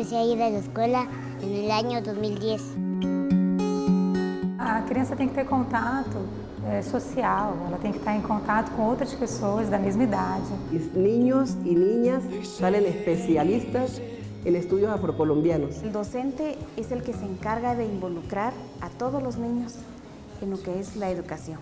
empecé a ir a la escuela en el año 2010. A criança tem que ter contato é, social, ela tem que estar em contato com outras pessoas da mesma idade. Los niños y niñas salen especialistas en estudios afrocolombianos. El docente es el que se encarga de involucrar a todos los niños en lo que es la educación.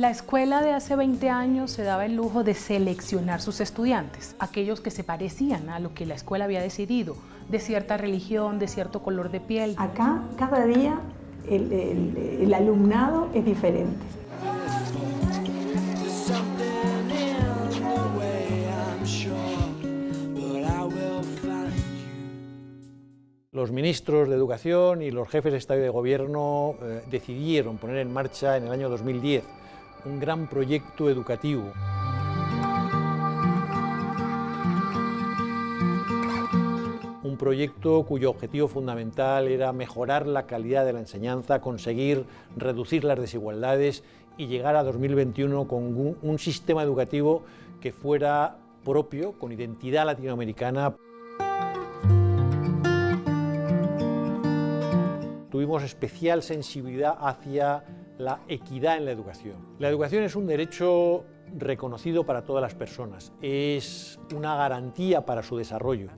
La escuela de hace 20 años se daba el lujo de seleccionar sus estudiantes, aquellos que se parecían a lo que la escuela había decidido, de cierta religión, de cierto color de piel. Acá, cada día, el, el- el alumnado es diferente. Los ministros de Educación y los jefes de Estado y de Gobierno eh, decidieron poner en marcha en el año 2010 un gran proyecto educativo. Un proyecto cuyo objetivo fundamental era mejorar la calidad de la enseñanza, conseguir reducir las desigualdades y llegar a 2021 con un, sistema educativo que fuera propio, con identidad latinoamericana. tuvimos especial sensibilidad hacia la equidad en la educación. La educación es un derecho reconocido para todas las personas, es una garantía para su desarrollo,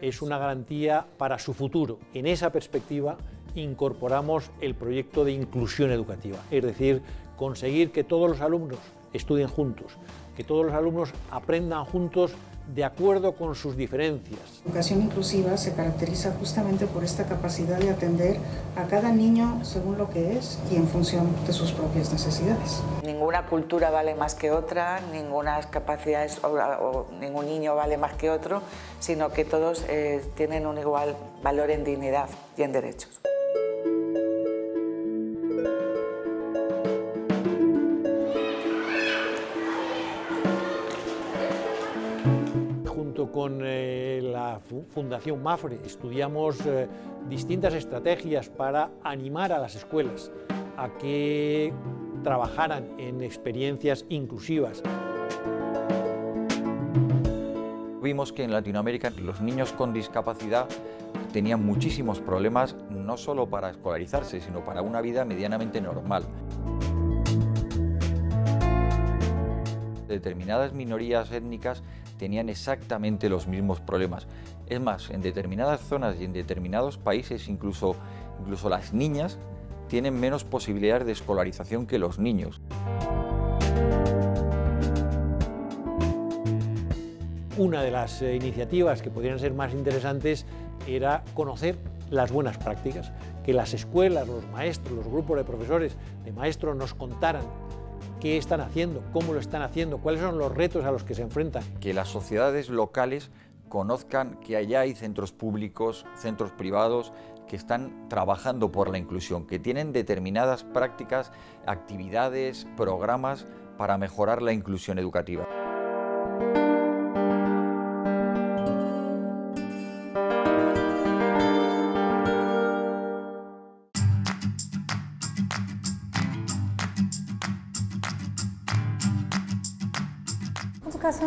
es una garantía para su futuro. En esa perspectiva incorporamos el proyecto de inclusión educativa, es decir, conseguir que todos los alumnos estudien juntos, que todos los alumnos aprendan juntos de acuerdo con sus diferencias. La educación inclusiva se caracteriza justamente por esta capacidad de atender a cada niño según lo que es y en función de sus propias necesidades. Ninguna cultura vale más que otra, ninguna capacidad o, o ningún niño vale más que otro, sino que todos eh, tienen un igual valor en dignidad y en derechos. Con eh, la fu- Fundación MAFRE estudiamos eh, distintas estrategias para animar a las escuelas a que trabajaran en experiencias inclusivas. Vimos que en Latinoamérica los niños con discapacidad tenían muchísimos problemas, no solo para escolarizarse, sino para una vida medianamente normal. Determinadas minorías étnicas tenían exactamente los mismos problemas. Es más, en determinadas zonas y en determinados países, incluso, incluso las niñas tienen menos posibilidades de escolarización que los niños. Una de las eh, iniciativas que podrían ser más interesantes era conocer las buenas prácticas, que las escuelas, los maestros, los grupos de profesores, de maestros nos contaran qué están haciendo, cómo lo están haciendo, cuáles son los retos a los que se enfrentan. que las sociedades locales conozcan que allá hay centros públicos, centros privados que están trabajando por la inclusión, que tienen determinadas prácticas, actividades, programas para mejorar la inclusión educativa.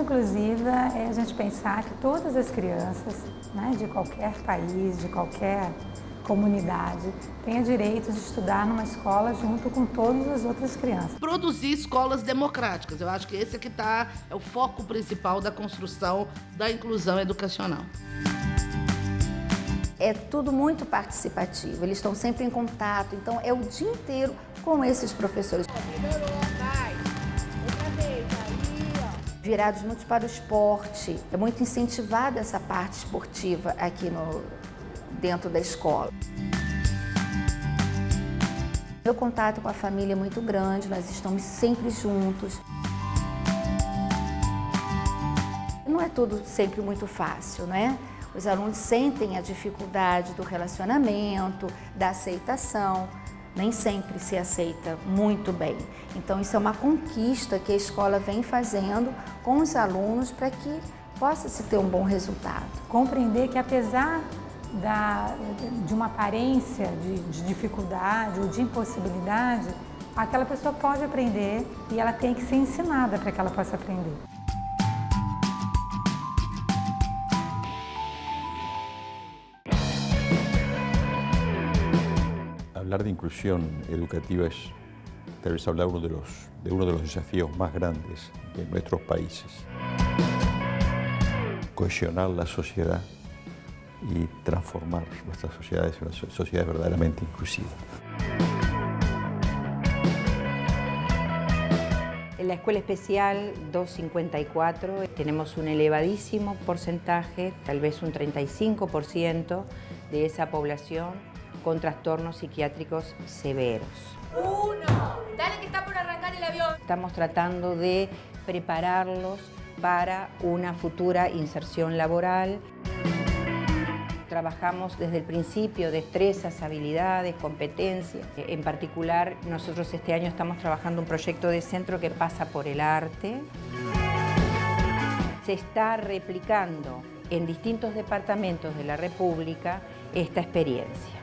Inclusiva é a gente pensar que todas as crianças, né, de qualquer país, de qualquer comunidade, tenham direito de estudar numa escola junto com todas as outras crianças. Produzir escolas democráticas. Eu acho que esse aqui tá, é o foco principal da construção da inclusão educacional. É tudo muito participativo, eles estão sempre em contato, então é o dia inteiro com esses professores. Virados muito para o esporte, é muito incentivada essa parte esportiva aqui no, dentro da escola. Meu contato com a família é muito grande, nós estamos sempre juntos. Não é tudo sempre muito fácil, não é? Os alunos sentem a dificuldade do relacionamento, da aceitação. Nem sempre se aceita muito bem. Então, isso é uma conquista que a escola vem fazendo com os alunos para que possa se ter um bom resultado. Compreender que apesar da, de uma aparência de, de dificuldade ou de impossibilidade, aquela pessoa pode aprender e ela tem que ser ensinada para que ela possa aprender. Hablar de inclusión educativa es tal vez hablar uno de, los, de uno de los desafíos más grandes de nuestros países. Cohesionar la sociedad y transformar nuestras sociedades en una sociedad verdaderamente inclusiva. En la Escuela Especial 254 tenemos un elevadísimo porcentaje, tal vez un 35% de esa población con trastornos psiquiátricos severos. ¡Uno! ¡Dale que está por arrancar el avión! Estamos tratando de prepararlos para una futura inserción laboral. Trabajamos desde el principio destrezas, habilidades, competencias. En particular, nosotros este año estamos trabajando un proyecto de centro que pasa por el arte. Se está replicando en distintos departamentos de la República esta experiencia.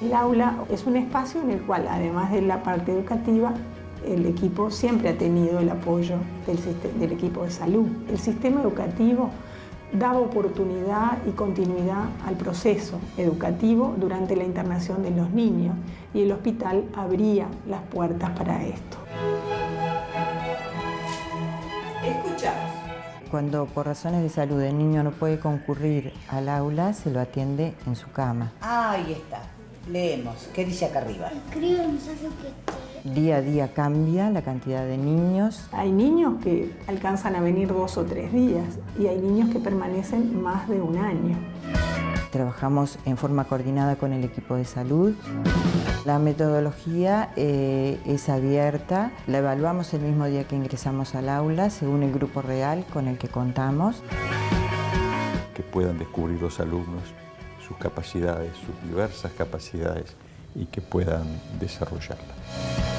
El aula es un espacio en el cual, además de la parte educativa, el equipo siempre ha tenido el apoyo del, equipo de salud. El sistema educativo daba oportunidad y continuidad al proceso educativo durante la internación de los niños y el hospital abría las puertas para esto. Escuchamos. Cuando por razones de salud el niño no puede concurrir al aula, se lo atiende en su cama. Ahí está. Leemos. ¿Qué dice acá arriba? Día a día cambia la cantidad de niños. Hay niños que alcanzan a venir dos o tres días y hay niños que permanecen más de un año. Trabajamos en forma coordinada con el equipo de salud. La metodología eh, es abierta, la evaluamos el mismo día que ingresamos al aula según el grupo real con el que contamos. Que puedan descubrir los alumnos sus capacidades, sus diversas capacidades y que puedan desarrollarlas.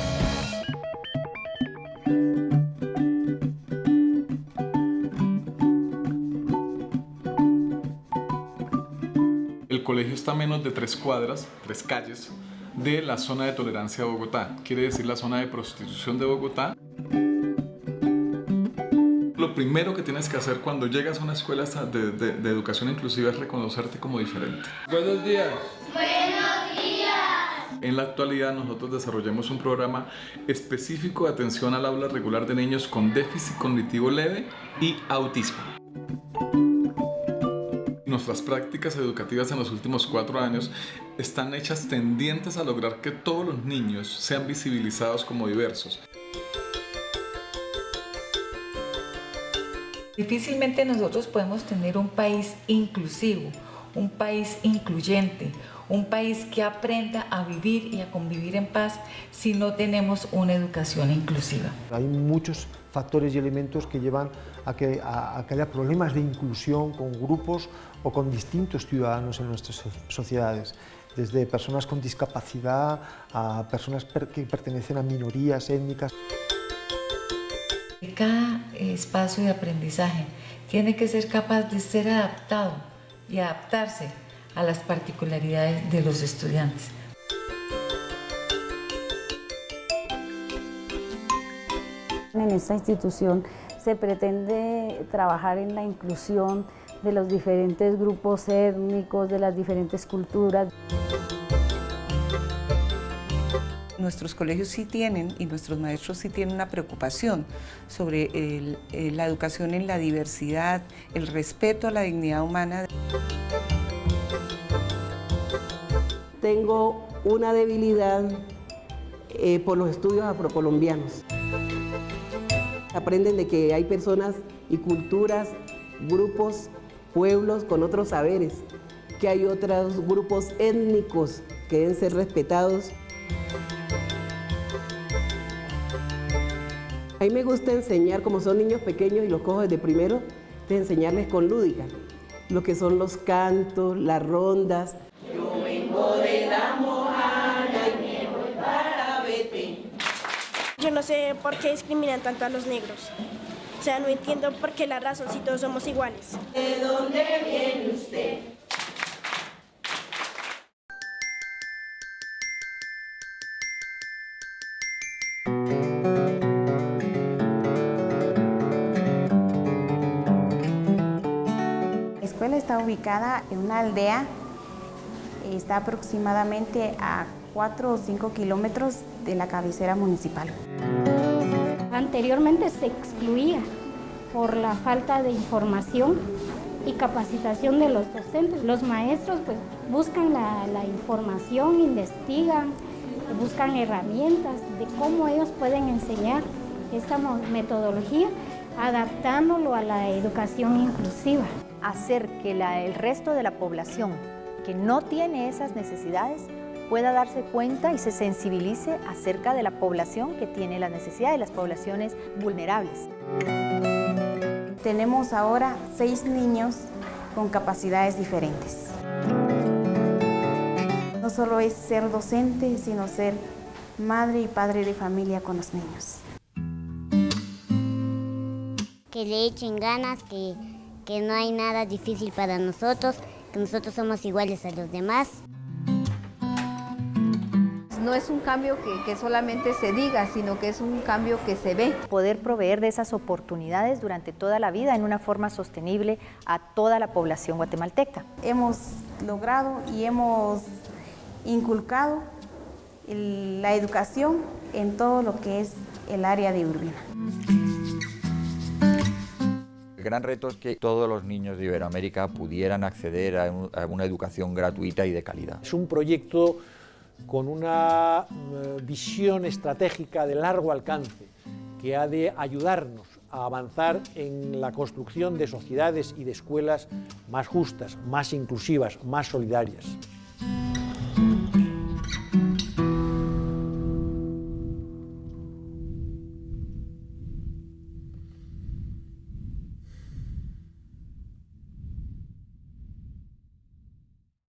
Colegio está a menos de tres cuadras, tres calles, de la zona de tolerancia de Bogotá, quiere decir la zona de prostitución de Bogotá. Lo primero que tienes que hacer cuando llegas a una escuela de, de educación inclusiva es reconocerte como diferente. Buenos días. Buenos días. En la actualidad nosotros desarrollamos un programa específico de atención al aula regular de niños con déficit cognitivo leve y autismo. Nuestras prácticas educativas en los últimos cuatro años están hechas tendientes a lograr que todos los niños sean visibilizados como diversos. Difícilmente nosotros podemos tener un país inclusivo, un país incluyente, un país que aprenda a vivir y a convivir en paz si no tenemos una educación inclusiva. Hay muchos factores y elementos que llevan a que, a, que haya problemas de inclusión con grupos o con distintos ciudadanos en nuestras sociedades desde personas con discapacidad a personas que pertenecen a minorías étnicas. Cada espacio de aprendizaje tiene que ser capaz de ser adaptado y adaptarse a las particularidades de los estudiantes. En esta institución se pretende trabajar en la inclusión de los diferentes grupos étnicos, de las diferentes culturas. nuestros colegios sí tienen y nuestros maestros sí tienen una preocupación sobre eh, la educación en la diversidad, el respeto a la dignidad humana. Tengo una debilidad eh, por los estudios afrocolombianos. Aprenden de que hay personas y culturas, grupos, pueblos con otros saberes, que hay otros grupos étnicos que deben ser respetados. A mí me gusta enseñar, como son niños pequeños y los cojo desde primero, de enseñarles con lúdica, lo que son los cantos, las rondas. Yo vengo Yo no sé por qué discriminan tanto a los negros. O sea, no entiendo por qué la razón si todos somos iguales. ¿De dónde viene usted? está ubicada en una aldea, está aproximadamente a 4 o 5 kilómetros de la cabecera municipal. Anteriormente se excluía por la falta de información y capacitación de los docentes. Los maestros pues, buscan la, la información, investigan, buscan herramientas de cómo ellos pueden enseñar esta metodología adaptándolo a la educación inclusiva. Hacer que el resto de la población que no tiene esas necesidades pueda darse cuenta y se sensibilice acerca de la población que tiene las necesidades, las poblaciones vulnerables. Tenemos ahora seis niños con capacidades diferentes. No solo es ser docente, sino ser madre y padre de familia con los niños. Que le echen ganas, que, que no hay nada difícil para nosotros, que nosotros somos iguales a los demás. No es un cambio que, que, solamente se diga, sino que es un cambio que se ve. Poder proveer de esas oportunidades durante toda la vida en una forma sostenible a toda la población guatemalteca. Hemos logrado y hemos inculcado el, la educación en todo lo que es el área de Urbina. El gran reto es que todos los niños de Iberoamérica pudieran acceder a, un, a una educación gratuita y de calidad. Es un proyecto con una eh, visión estratégica de largo alcance que ha de ayudarnos a avanzar en la construcción de sociedades y de escuelas más justas, más inclusivas, más solidarias.